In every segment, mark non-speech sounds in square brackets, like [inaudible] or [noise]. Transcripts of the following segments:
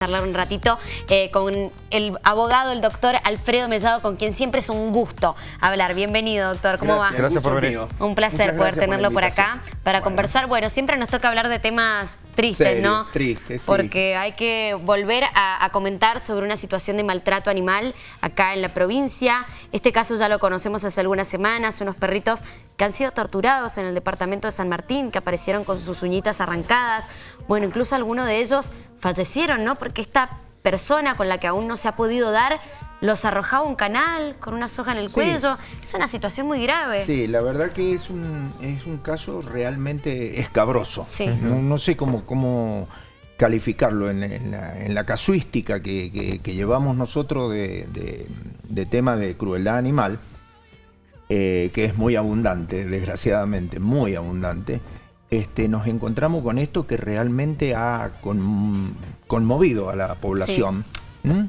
charlar un ratito eh, con el abogado, el doctor Alfredo Mellado, con quien siempre es un gusto hablar. Bienvenido, doctor. ¿Cómo gracias, va? Gracias por venir. Un placer poder tenerlo por, acá para conversar. Bueno, siempre nos toca hablar de temas tristes, ¿no? Tristes, sí. Porque hay que volver a, a, comentar sobre una situación de maltrato animal acá en la provincia. Este caso ya lo conocemos hace algunas semanas, unos perritos que han sido torturados en el departamento de San Martín, que aparecieron con sus uñitas arrancadas. Bueno, incluso algunos de ellos fallecieron, ¿no? Porque esta persona con la que aún no se ha podido dar los arrojaba un canal con una soga en el Sí. cuello. Es una situación muy grave. Sí, la verdad que es un, es un caso realmente escabroso. Sí. No, no sé cómo, cómo calificarlo en, en la, en la casuística que, que- que llevamos nosotros de, de- de tema de crueldad animal, eh, que es muy abundante, desgraciadamente, muy abundante. Este, nos encontramos con esto que realmente ha con- conmovido a la población. ¿Mm?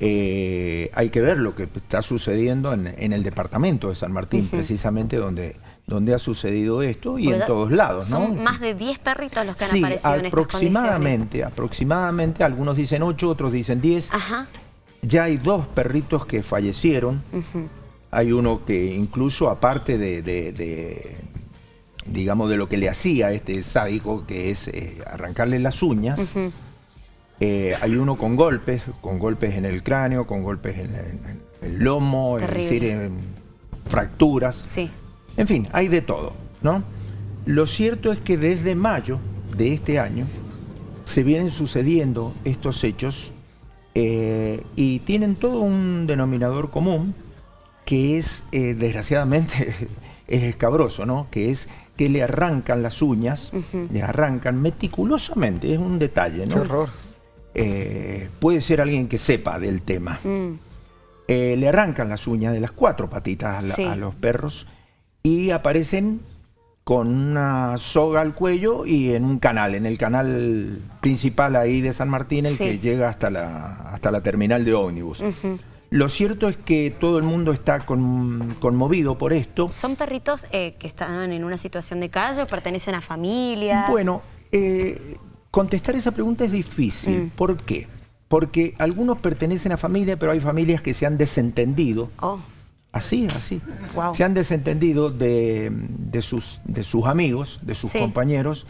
Eh, hay que ver lo que está sucediendo en, en el departamento de San Martín, precisamente donde, donde ha sucedido esto y Porque en todos lados. ¿no? Son más de 10 perritos los que han Sí, aparecido en estas aproximadamente, aproximadamente, algunos dicen 8, otros dicen 10. Ajá. Ya hay dos perritos que fallecieron. Hay uno que incluso aparte de, de- de, digamos, de lo que le hacía a este sádico, que es eh, arrancarle las uñas, eh, hay uno con golpes, con golpes en el cráneo, con golpes en, en el lomo, es Terrible. decir, en fracturas. Sí. En fin, hay de todo, ¿no? Lo cierto es que desde mayo de este año se vienen sucediendo estos hechos eh, y tienen todo un denominador común que es, desgraciadamente, [laughs] es escabroso, ¿no? Que es que le arrancan las uñas, le arrancan meticulosamente, es un detalle, ¿no? Qué horror. Eh, puede ser alguien que sepa del tema. Mm. Eh, le arrancan las uñas de las cuatro patitas a, la- Sí. a los perros y aparecen con una soga al cuello y en un canal, en el canal principal ahí de San Martín, el Sí. que llega hasta la, hasta la terminal de ómnibus. Lo cierto es que todo el mundo está con- conmovido por esto. ¿Son perritos eh, que están en una situación de calle o pertenecen a familias? Bueno, eh, contestar esa pregunta es difícil. Mm. ¿Por qué? Porque algunos pertenecen a familia, pero hay familias que se han desentendido Oh, Así, así. Guau. Se han desentendido de, de sus, de sus amigos, de sus Sí. compañeros.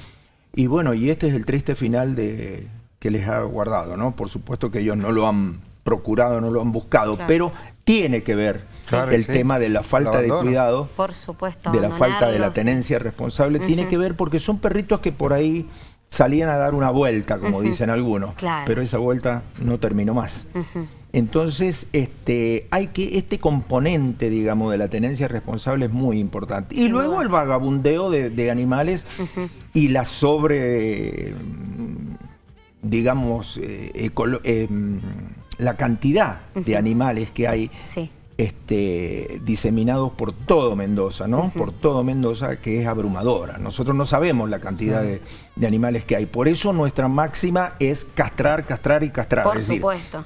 Y bueno, y este es el triste final de, que les ha guardado, ¿no? Por supuesto que ellos no lo han procurado, no lo han buscado, Claro. pero tiene que ver Claro, el sí. tema de la falta de cuidado, por supuesto. de la falta de la tenencia responsable, tiene que ver porque son perritos que por ahí salían a dar una vuelta, como dicen algunos, Claro. pero esa vuelta no terminó más. Entonces, este, hay que, este componente, digamos, de la tenencia responsable es muy importante. y luego el vagabundeo de, de animales y la sobre, digamos, eh, eh, mm, la cantidad de animales que hay Sí. este, diseminados por todo Mendoza, ¿no? Por todo Mendoza, que es abrumadora. Nosotros no sabemos la cantidad de, de animales que hay. Por eso nuestra máxima es castrar, castrar y castrar. Por es decir, supuesto.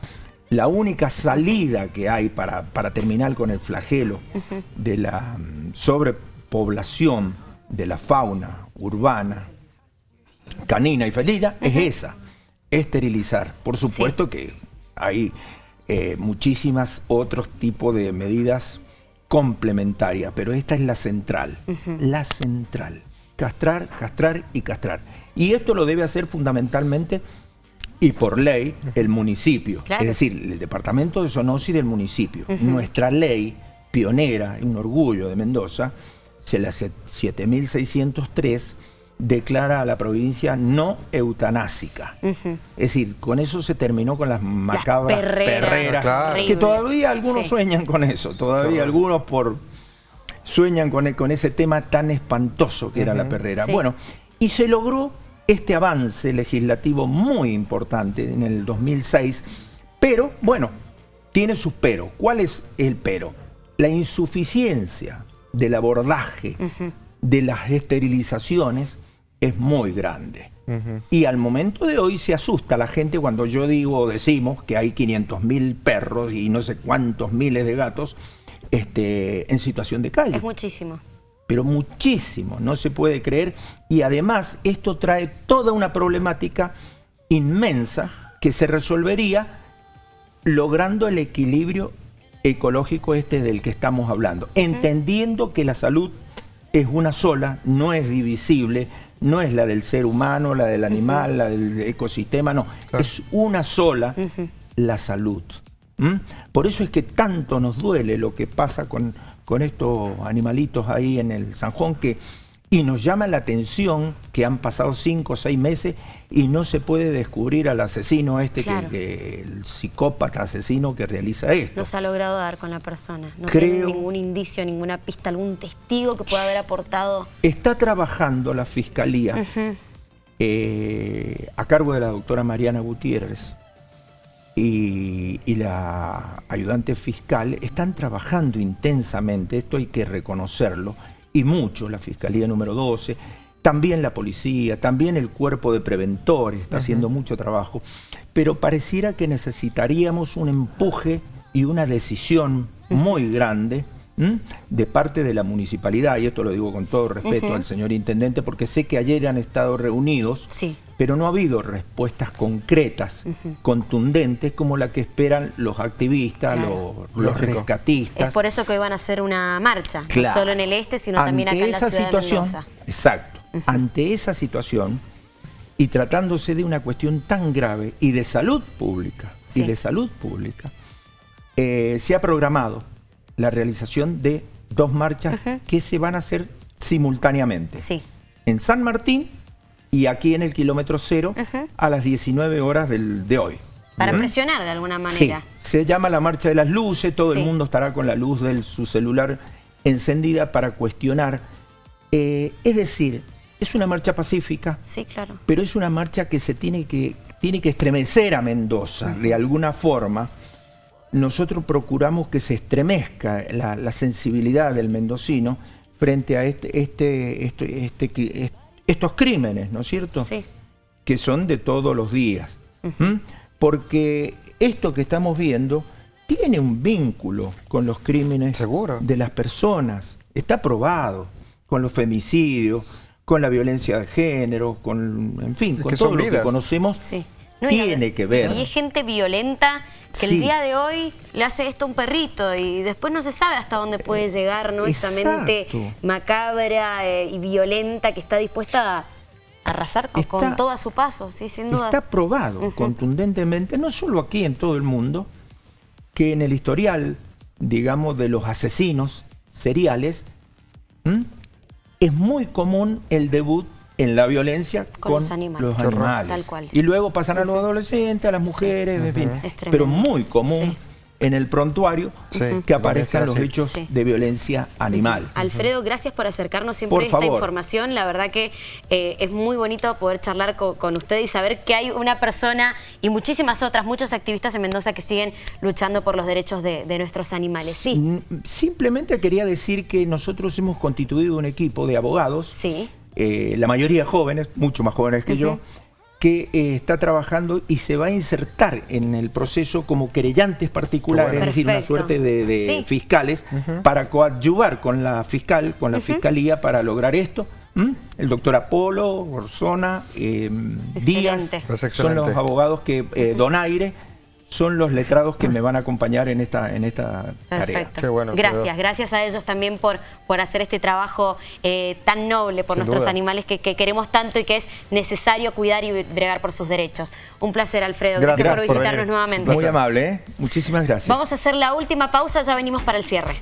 la única salida que hay para, para terminar con el flagelo de la mm, sobrepoblación de la fauna urbana, canina y felina, es esa, esterilizar. Por supuesto que hay eh, muchísimas otros tipos de medidas complementarias, pero esta es la central, la central. Castrar, castrar y castrar. Y esto lo debe hacer fundamentalmente y por ley el municipio, Claro. es decir, el departamento de Sonosi del municipio. Nuestra ley pionera, un orgullo de Mendoza, se la se- 7603 declara a la provincia no eutanásica. Es decir, con eso se terminó con las macabras perreras, Claro. que todavía algunos Sí. sueñan con eso, todavía algunos por sueñan con, e- con ese tema tan espantoso que era la perrera. Sí. Bueno, y se logró este avance legislativo muy importante en el 2006, pero bueno, tiene sus peros. ¿Cuál es el pero? La insuficiencia del abordaje de las esterilizaciones es muy grande. Y al momento de hoy se asusta la gente cuando yo digo o decimos que hay 500 mil perros y no sé cuántos miles de gatos este, en situación de calle Es muchísimo. pero muchísimo, no se puede creer. Y además esto trae toda una problemática inmensa que se resolvería logrando el equilibrio ecológico este del que estamos hablando, entendiendo que la salud es una sola, no es divisible, no es la del ser humano, la del animal, la del ecosistema, no, es una sola la salud. Por eso es que tanto nos duele lo que pasa con, con estos animalitos ahí en el Sanjón, que y nos llama la atención que han pasado cinco o seis meses y no se puede descubrir al asesino este, que, el psicópata asesino que realiza esto. No se ha logrado dar con la persona, no tiene ningún indicio, ninguna pista, algún testigo que pueda haber aportado. Está trabajando la Fiscalía eh, a cargo de la doctora Mariana Gutiérrez y, y la ayudante fiscal, están trabajando intensamente, esto hay que reconocerlo, y mucho, la Fiscalía número 12, también la policía, también el cuerpo de preventores está haciendo mucho trabajo, pero pareciera que necesitaríamos un empuje y una decisión muy grande de parte de la municipalidad, y esto lo digo con todo respeto al señor intendente, porque sé que ayer han estado reunidos, pero no ha habido respuestas concretas, contundentes, como la que esperan los activistas, los, rescatistas. Es por eso que hoy van a hacer una marcha, no solo en el este, sino también acá en la ciudad situación, de Mendoza. Exacto. Ante esa situación, y tratándose de una cuestión tan grave y de salud pública, y de salud pública, eh, se ha programado la realización de dos marchas que se van a hacer simultáneamente. Sí. En San Martín y aquí en el kilómetro cero a las 19 horas del, de hoy. Para presionar de alguna manera. Sí, se llama la marcha de las luces, todo el mundo estará con la luz de su celular encendida para cuestionar. Eh, es decir, es una marcha pacífica, sí, claro. pero es una marcha que se tiene que, tiene que estremecer a Mendoza de alguna forma, nosotros procuramos que se estremezca la, sensibilidad del mendocino frente a este, este, este, este estos crímenes, ¿no es cierto? Sí. Que son de todos los días. Porque esto que estamos viendo tiene un vínculo con los crímenes de las personas. Está probado con los femicidios, con la violencia de género, con, en fin, con todo lo que conocemos. tiene que ver. Y hay gente violenta que el día de hoy le hace esto a un perrito y después no se sabe hasta dónde puede llegar ¿no? esa mente macabra eh, y violenta que está dispuesta a arrasar con, todo a su paso, sí, sin duda. Está probado contundentemente, no solo aquí en todo el mundo, que en el historial, digamos, de los asesinos seriales, es muy común el debut en la violencia con, los animales. Tal cual. Y luego pasan a los adolescentes, a las mujeres, en fin. Pero muy común en el prontuario que aparezcan los hechos de violencia animal. Alfredo, gracias por acercarnos siempre esta información. La verdad que eh, es muy bonito poder charlar con, usted y saber que hay una persona y muchísimas otras, muchos activistas en Mendoza que siguen luchando por los derechos de, nuestros animales. Sí. Simplemente quería decir que nosotros hemos constituido un equipo de abogados sí. Eh, la mayoría jóvenes, mucho más jóvenes que yo, que eh, está trabajando y se va a insertar en el proceso como querellantes particulares, es decir, una suerte de, fiscales, para coadyuvar con la fiscal, con la fiscalía para lograr esto. El doctor Apolo, Orsona, eh, Díaz, son los abogados que, Donaire, son los letrados que me van a acompañar en esta, en esta tarea. gracias, gracias a ellos también por, por hacer este trabajo eh, tan noble por nuestros animales que, queremos tanto y que es necesario cuidar y bregar por sus derechos. Un placer, Alfredo. Gracias, por visitarnos nuevamente. Muy amable, ¿eh? muchísimas gracias. Vamos a hacer la última pausa, ya venimos para el cierre.